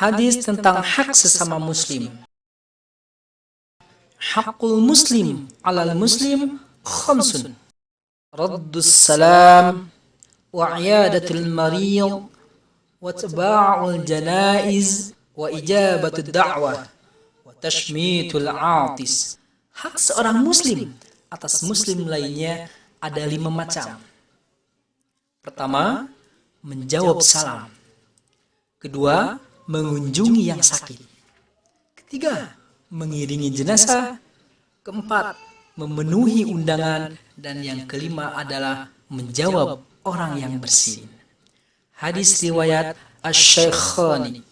Hadis tentang hak sesama muslim. Hakul muslim alal muslim khamsun. Raddus salam wa iyadatul marid wa taba'ul janaiz wa ijabatul da'wah wa tashmitul atis. Hak seorang muslim atas muslim lainnya ada lima macam. Pertama, menjawab salam. Kedua, mengunjungi yang sakit. Ketiga, mengiringi jenazah. Keempat, memenuhi undangan. Dan yang kelima adalah menjawab orang yang bersin. Hadis riwayat Ash-Shaykhani